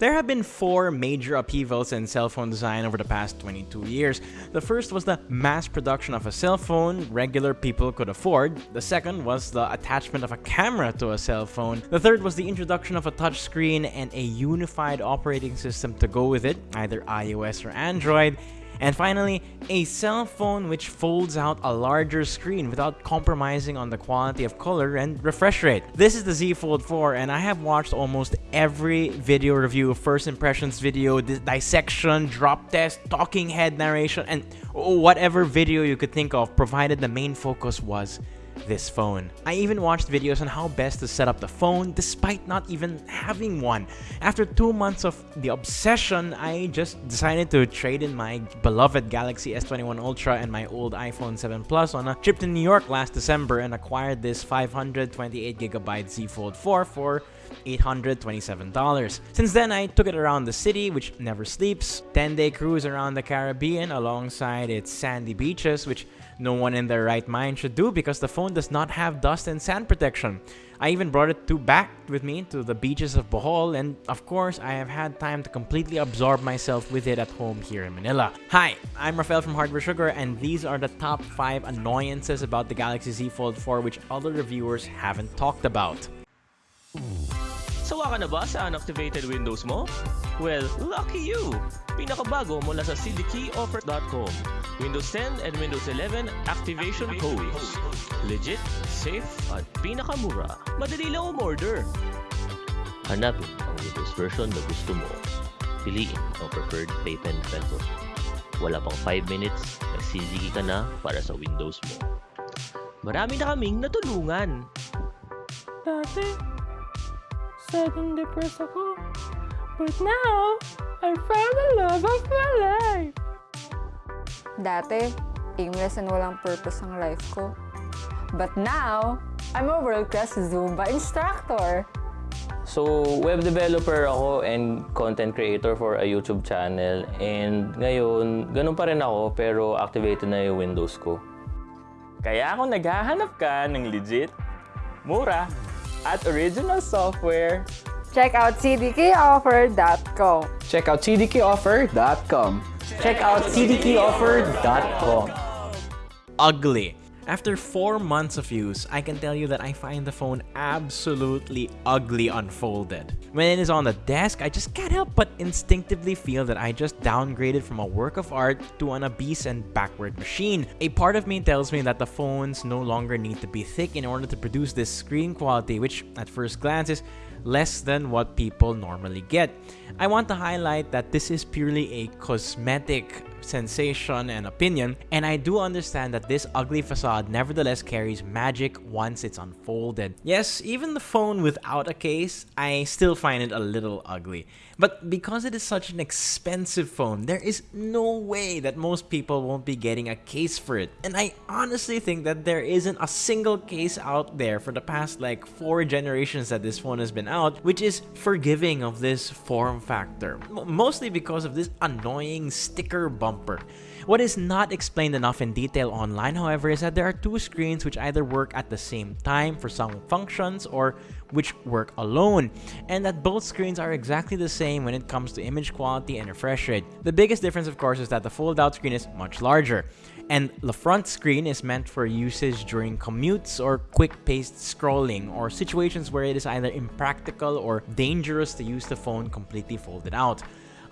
There have been four major upheavals in cell phone design over the past 22 years. The first was the mass production of a cell phone regular people could afford. The second was the attachment of a camera to a cell phone. The third was the introduction of a touchscreen and a unified operating system to go with it, either iOS or Android. And finally, a cell phone which folds out a larger screen without compromising on the quality of color and refresh rate. This is the Z Fold 4 and I have watched almost every video review, first impressions video, dissection, drop test, talking head narration, and whatever video you could think of provided the main focus was this phone. I even watched videos on how best to set up the phone despite not even having one. After two months of the obsession, I just decided to trade in my beloved Galaxy S21 Ultra and my old iPhone 7 Plus on a trip to New York last December and acquired this 528GB Z Fold 4 for $827. Since then, I took it around the city, which never sleeps, 10-day cruise around the Caribbean alongside its sandy beaches, which no one in their right mind should do because the phone does not have dust and sand protection. I even brought it to back with me to the beaches of Bohol and of course I have had time to completely absorb myself with it at home here in Manila. Hi, I'm Rafael from Hardware Sugar and these are the top 5 annoyances about the Galaxy Z Fold 4 which other reviewers haven't talked about. Sawa ka na ba sa unactivated Windows mo? Well, lucky you! Pinakabago mula sa cdkeyoffer.com. Windows 10 and Windows 11 activation codes. Legit, safe, at pinakamura. Madali lang umorder. Hanapin ang Windows version na gusto mo. Piliin ang preferred payment method. Wala pang 5 minutes, nagsiligi ka na para sa Windows mo. Marami na kaming natulungan. Dati, sudden depressed ako. But now, I found the love of my life. Dati, aimless and walang purpose ang life ko. But now, I'm a world-class Zumba instructor. So, web developer ako and content creator for a YouTube channel. And ngayon, ganun pa rin ako pero activated na yung Windows ko. Kaya kung naghahanap ka ng legit, mura, at original software. Check out cdkoffer.com. Check out cdkoffer.com. Check out cdkoffer.com. Ugly. After 4 months of use, I can tell you that I find the phone absolutely ugly unfolded. When it is on the desk, I just can't help but instinctively feel that I just downgraded from a work of art to an obese and backward machine. A part of me tells me that the phones no longer need to be thick in order to produce this screen quality, which at first glance is less than what people normally get. I want to highlight that this is purely a cosmetic sensation and opinion, and I do understand that this ugly facade nevertheless carries magic once it's unfolded. Yes, even the phone without a case, I still find it a little ugly. But because it is such an expensive phone, there is no way that most people won't be getting a case for it. And I honestly think that there isn't a single case out there for the past like 4 generations that this phone has been out, which is forgiving of this form factor. Mostly because of this annoying sticker bumper. What is not explained enough in detail online, however, is that there are two screens which either work at the same time for some functions or which work alone, and that both screens are exactly the same when it comes to image quality and refresh rate. The biggest difference, of course, is that the fold-out screen is much larger, and the front screen is meant for usage during commutes or quick-paced scrolling or situations where it is either impractical or dangerous to use the phone completely folded out.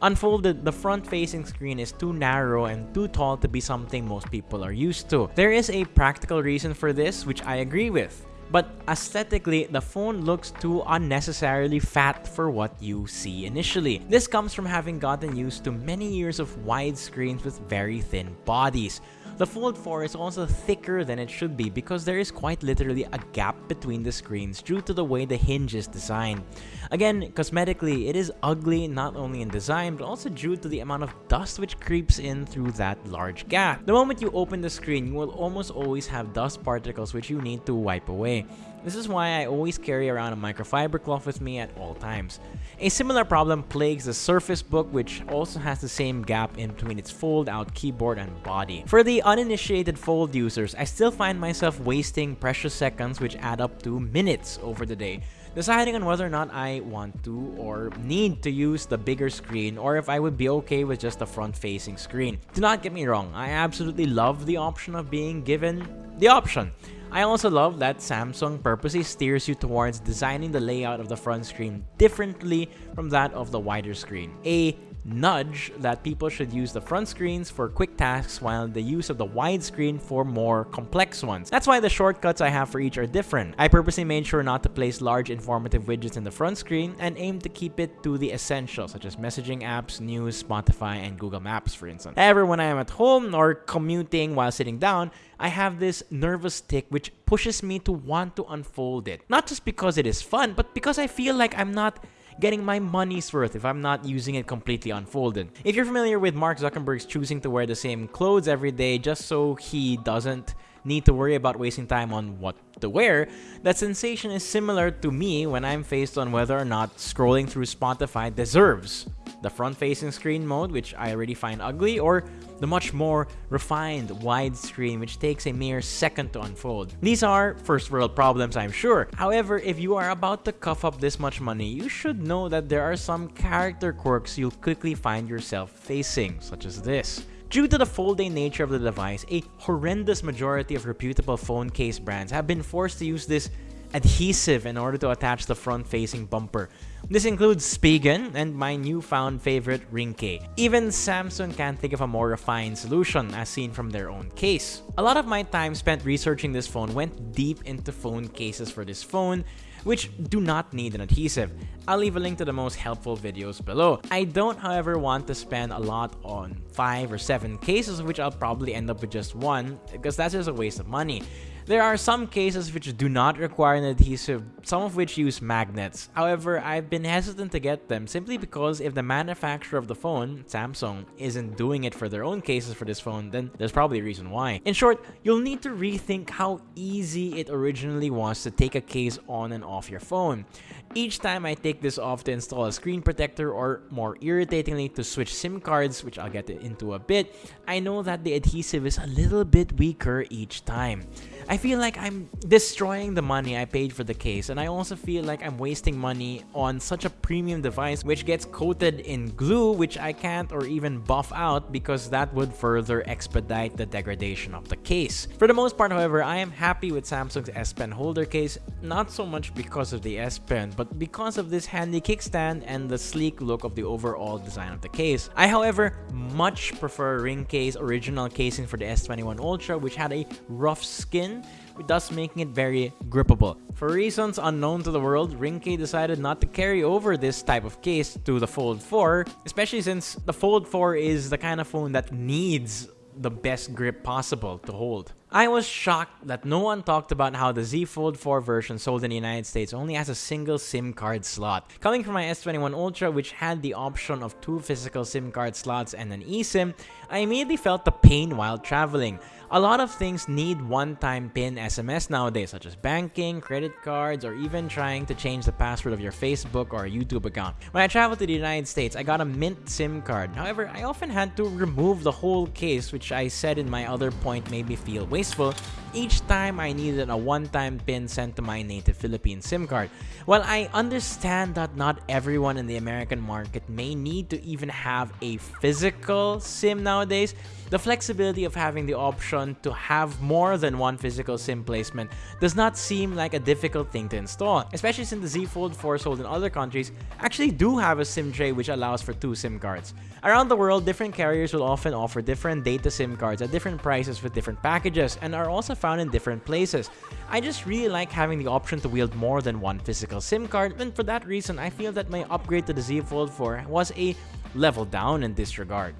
Unfolded, the front-facing screen is too narrow and too tall to be something most people are used to. There is a practical reason for this, which I agree with. But aesthetically, the phone looks too unnecessarily fat for what you see initially. This comes from having gotten used to many years of wide screens with very thin bodies. The Fold 4 is also thicker than it should be because there is quite literally a gap between the screens due to the way the hinge is designed. Again, cosmetically, it is ugly not only in design but also due to the amount of dust which creeps in through that large gap. The moment you open the screen, you will almost always have dust particles which you need to wipe away. This is why I always carry around a microfiber cloth with me at all times. A similar problem plagues the Surface Book which also has the same gap in between its fold-out keyboard and body. For the uninitiated fold users, I still find myself wasting precious seconds which add up to minutes over the day deciding on whether or not I want to or need to use the bigger screen or if I would be okay with just the front-facing screen. Do not get me wrong, I absolutely love the option of being given the option. I also love that Samsung purposely steers you towards designing the layout of the front screen differently from that of the wider screen. A nudge that people should use the front screens for quick tasks while the use of the widescreen for more complex ones. That's why the shortcuts I have for each are different. I purposely made sure not to place large informative widgets in the front screen and aim to keep it to the essentials such as messaging apps, news, Spotify, and Google Maps for instance. However, when I am at home or commuting while sitting down, I have this nervous tic which pushes me to want to unfold it. Not just because it is fun, but because I feel like I'm not getting my money's worth if I'm not using it completely unfolded. If you're familiar with Mark Zuckerberg's choosing to wear the same clothes every day just so he doesn't need to worry about wasting time on what to wear, that sensation is similar to me when I'm faced on whether or not scrolling through Spotify deserves the front-facing screen mode, which I already find ugly, or the much more refined widescreen, which takes a mere second to unfold. These are first world problems, I'm sure. However, if you are about to cough up this much money, you should know that there are some character quirks you'll quickly find yourself facing, such as this. Due to the folding nature of the device, a horrendous majority of reputable phone case brands have been forced to use this adhesive in order to attach the front-facing bumper. This includes Spigen and my newfound favorite Ringke. Even Samsung can't think of a more refined solution as seen from their own case. A lot of my time spent researching this phone went deep into phone cases for this phone, which do not need an adhesive. I'll leave a link to the most helpful videos below. I don't however want to spend a lot on 5 or 7 cases which I'll probably end up with just one because that's just a waste of money. There are some cases which do not require an adhesive, some of which use magnets. However, I've been hesitant to get them simply because if the manufacturer of the phone, Samsung, isn't doing it for their own cases for this phone, then there's probably a reason why. In short, you'll need to rethink how easy it originally was to take a case on and off your phone. Each time I take this off to install a screen protector or more irritatingly to switch SIM cards, which I'll get into a bit, I know that the adhesive is a little bit weaker each time. I feel like I'm destroying the money I paid for the case and I also feel like I'm wasting money on such a premium device which gets coated in glue which I can't or even buff out because that would further expedite the degradation of the case. For the most part however, I am happy with Samsung's S Pen holder case, not so much because of the S Pen but because of this handy kickstand and the sleek look of the overall design of the case. I however much prefer Ringke's original casing for the S21 Ultra which had a rough skin thus making it very grippable. For reasons unknown to the world, Ringke decided not to carry over this type of case to the Fold 4, especially since the Fold 4 is the kind of phone that needs the best grip possible to hold. I was shocked that no one talked about how the Z Fold 4 version sold in the United States only has a single SIM card slot. Coming from my S21 Ultra which had the option of two physical SIM card slots and an eSIM, I immediately felt the pain while traveling. A lot of things need one-time PIN SMS nowadays, such as banking, credit cards, or even trying to change the password of your Facebook or YouTube account. When I traveled to the United States, I got a Mint SIM card. However, I often had to remove the whole case, which I said in my other point made me feel wasteful, each time I needed a one-time PIN sent to my native Philippine SIM card. While I understand that not everyone in the American market may need to even have a physical SIM nowadays, the flexibility of having the option to have more than one physical SIM placement does not seem like a difficult thing to install, especially since the Z Fold 4 sold in other countries actually do have a SIM tray which allows for two SIM cards. Around the world, different carriers will often offer different data SIM cards at different prices with different packages and are also found in different places. I just really like having the option to wield more than one physical SIM card and for that reason I feel that my upgrade to the Z Fold 4 was a level down in this regard.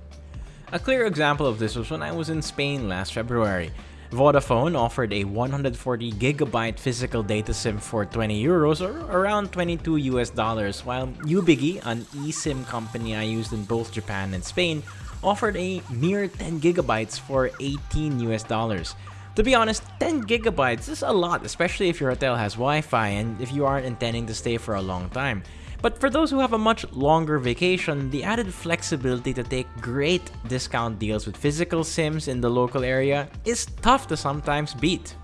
A clear example of this was when I was in Spain last February. Vodafone offered a 140 gigabyte physical data SIM for 20 euros or around 22 US dollars, while Ubigi, an eSIM company I used in both Japan and Spain, offered a mere 10 gigabytes for 18 US dollars. To be honest, 10 gigabytes is a lot, especially if your hotel has Wi-Fi and if you aren't intending to stay for a long time. But for those who have a much longer vacation, the added flexibility to take great discount deals with physical sims in the local area is tough to sometimes beat.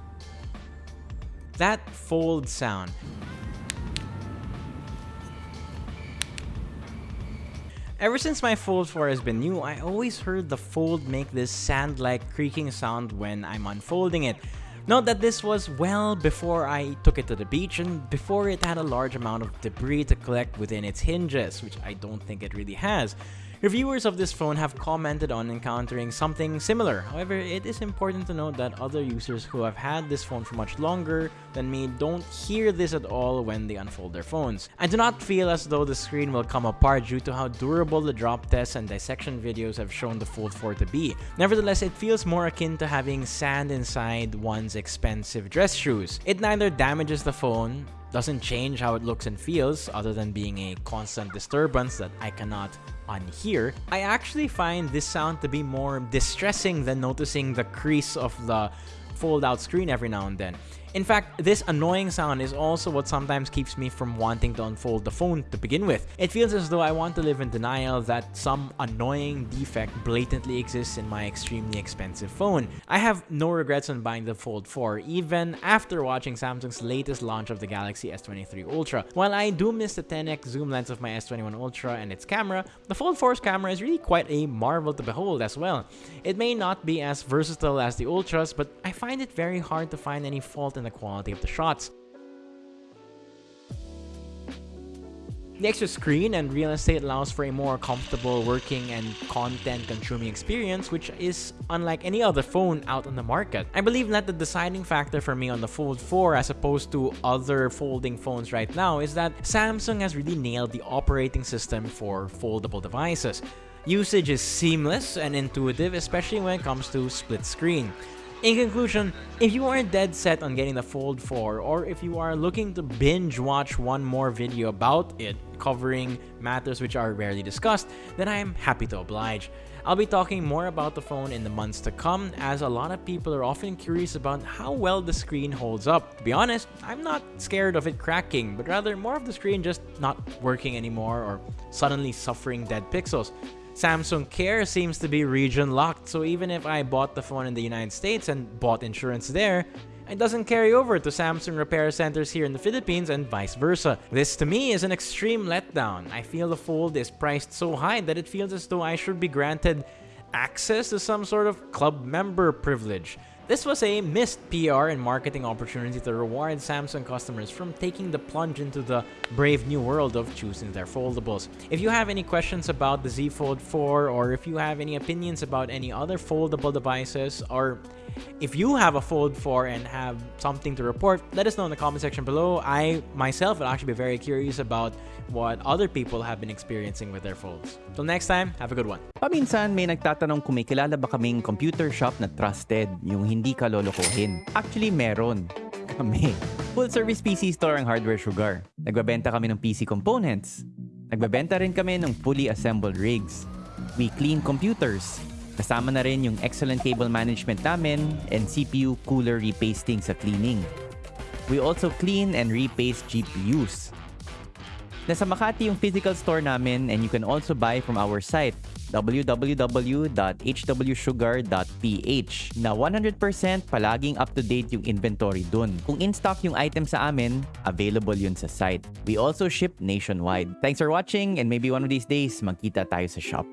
That fold sound Ever since my Fold 4 has been new, I always heard the Fold make this sand-like creaking sound when I'm unfolding it. Note that this was well before I took it to the beach and before it had a large amount of debris to collect within its hinges, which I don't think it really has. Reviewers of this phone have commented on encountering something similar. However, it is important to note that other users who have had this phone for much longer than me don't hear this at all when they unfold their phones. I do not feel as though the screen will come apart due to how durable the drop tests and dissection videos have shown the Fold 4 to be. Nevertheless, it feels more akin to having sand inside one's expensive dress shoes. It neither damages the phone, doesn't change how it looks and feels other than being a constant disturbance that I cannot unhear, I actually find this sound to be more distressing than noticing the crease of the fold out screen every now and then. In fact, this annoying sound is also what sometimes keeps me from wanting to unfold the phone to begin with. It feels as though I want to live in denial that some annoying defect blatantly exists in my extremely expensive phone. I have no regrets on buying the Fold 4, even after watching Samsung's latest launch of the Galaxy S23 Ultra. While I do miss the 10x zoom lens of my S21 Ultra and its camera, the Fold 4's camera is really quite a marvel to behold as well. It may not be as versatile as the Ultras, but I find it very hard to find any fault in the quality of the shots. The extra screen and real estate allows for a more comfortable working and content consuming experience which is unlike any other phone out on the market. I believe that the deciding factor for me on the Fold 4 as opposed to other folding phones right now is that Samsung has really nailed the operating system for foldable devices. Usage is seamless and intuitive especially when it comes to split screen. In conclusion, if you are dead set on getting the Fold 4 or if you are looking to binge watch one more video about it covering matters which are rarely discussed, then I am happy to oblige. I'll be talking more about the phone in the months to come as a lot of people are often curious about how well the screen holds up. To be honest, I'm not scared of it cracking, but rather more of the screen just not working anymore or suddenly suffering dead pixels. Samsung Care seems to be region locked, so even if I bought the phone in the United States and bought insurance there, it doesn't carry over to Samsung repair centers here in the Philippines and vice versa. This to me is an extreme letdown. I feel the Fold is priced so high that it feels as though I should be granted access to some sort of club member privilege. This was a missed PR and marketing opportunity to reward Samsung customers from taking the plunge into the brave new world of choosing their foldables. If you have any questions about the Z Fold 4 or if you have any opinions about any other foldable devices or if you have a Fold 4 and have something to report, let us know in the comment section below. I myself would actually be very curious about what other people have been experiencing with their folds. Till next time, have a good one. Paminsan may nagtatanong kung may kilala ba kaming computer shop na trusted, yung hindi ka lolokohin. Actually, meron. Kami. Full service PC store ang Hardware Sugar. Nagbabenta kami ng PC components. Nagbabenta rin kami ng fully assembled rigs. We clean computers. Kasama na rin yung excellent cable management namin and CPU cooler repasting sa cleaning. We also clean and repaste GPUs. Nasa Makati yung physical store namin and you can also buy from our site www.hwsugar.ph na 100% palaging up-to-date yung inventory dun. Kung in-stock yung item sa amin, available yun sa site. We also ship nationwide. Thanks for watching and maybe one of these days magkita tayo sa shop.